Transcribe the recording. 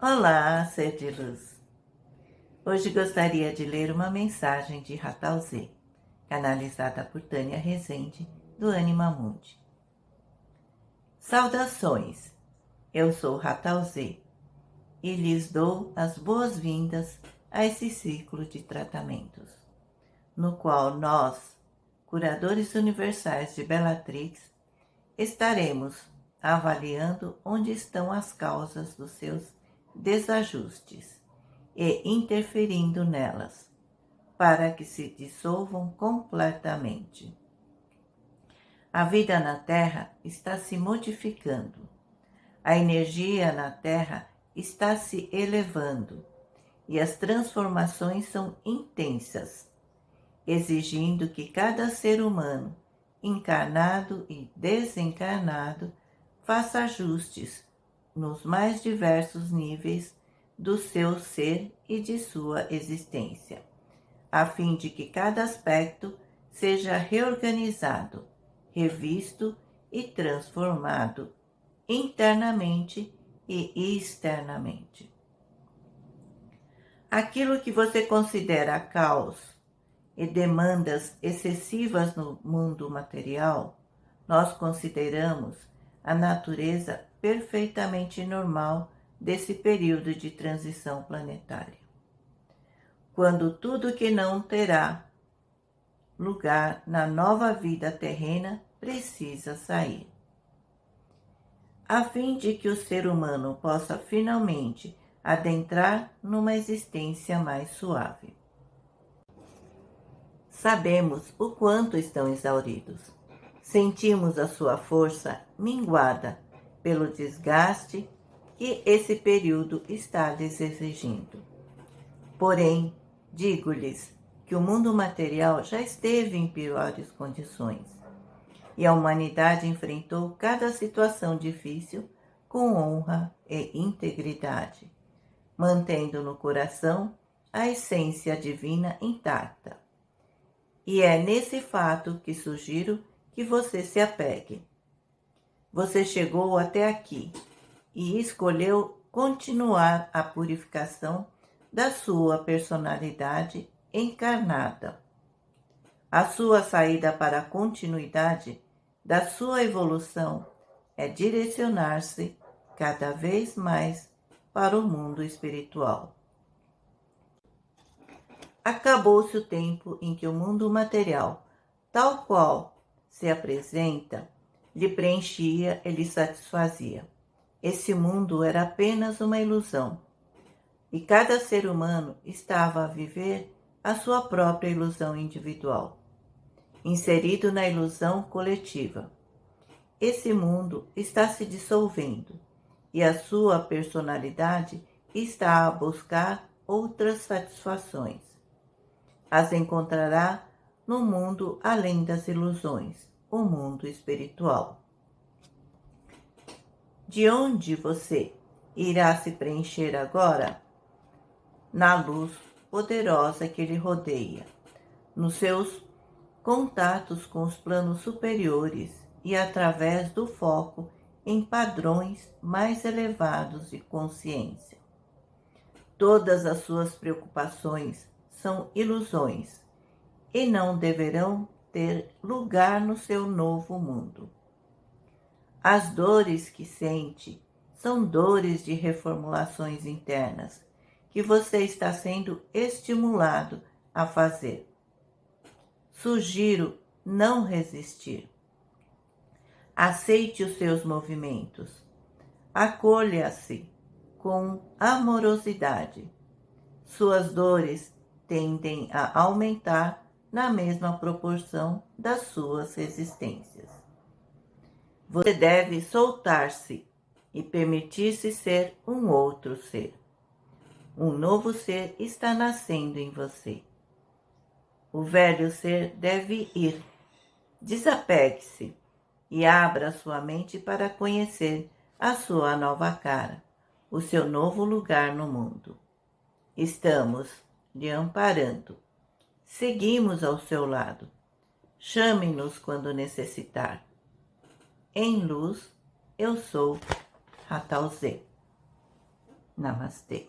Olá, ser de luz! Hoje gostaria de ler uma mensagem de Ratal canalizada por Tânia Rezende, do Anima Mundi. Saudações! Eu sou Ratal e lhes dou as boas-vindas a esse ciclo de tratamentos, no qual nós, curadores universais de Bellatrix, estaremos avaliando onde estão as causas dos seus desajustes e interferindo nelas, para que se dissolvam completamente. A vida na Terra está se modificando. A energia na Terra está se elevando e as transformações são intensas, exigindo que cada ser humano, encarnado e desencarnado, faça ajustes nos mais diversos níveis do seu ser e de sua existência, a fim de que cada aspecto seja reorganizado, revisto e transformado internamente e externamente. Aquilo que você considera caos e demandas excessivas no mundo material, nós consideramos a natureza perfeitamente normal desse período de transição planetária. Quando tudo que não terá lugar na nova vida terrena precisa sair. A fim de que o ser humano possa finalmente adentrar numa existência mais suave. Sabemos o quanto estão exauridos. Sentimos a sua força minguada pelo desgaste que esse período está lhes exigindo. Porém, digo-lhes que o mundo material já esteve em piores condições e a humanidade enfrentou cada situação difícil com honra e integridade, mantendo no coração a essência divina intacta. E é nesse fato que sugiro que você se apegue. Você chegou até aqui e escolheu continuar a purificação da sua personalidade encarnada. A sua saída para a continuidade da sua evolução é direcionar-se cada vez mais para o mundo espiritual. Acabou-se o tempo em que o mundo material, tal qual se apresenta, lhe preenchia e lhe satisfazia. Esse mundo era apenas uma ilusão, e cada ser humano estava a viver a sua própria ilusão individual, inserido na ilusão coletiva. Esse mundo está se dissolvendo e a sua personalidade está a buscar outras satisfações. As encontrará no mundo além das ilusões, o mundo espiritual. De onde você irá se preencher agora? Na luz poderosa que lhe rodeia, nos seus contatos com os planos superiores e através do foco em padrões mais elevados de consciência. Todas as suas preocupações são ilusões e não deverão ter lugar no seu novo mundo. As dores que sente são dores de reformulações internas que você está sendo estimulado a fazer. Sugiro não resistir. Aceite os seus movimentos. Acolha-se com amorosidade. Suas dores tendem a aumentar na mesma proporção das suas resistências. Você deve soltar-se e permitir-se ser um outro ser. Um novo ser está nascendo em você. O velho ser deve ir. Desapegue-se e abra sua mente para conhecer a sua nova cara, o seu novo lugar no mundo. Estamos lhe amparando Seguimos ao seu lado. Chame-nos quando necessitar. Em luz, eu sou Ratal Z. Namastê.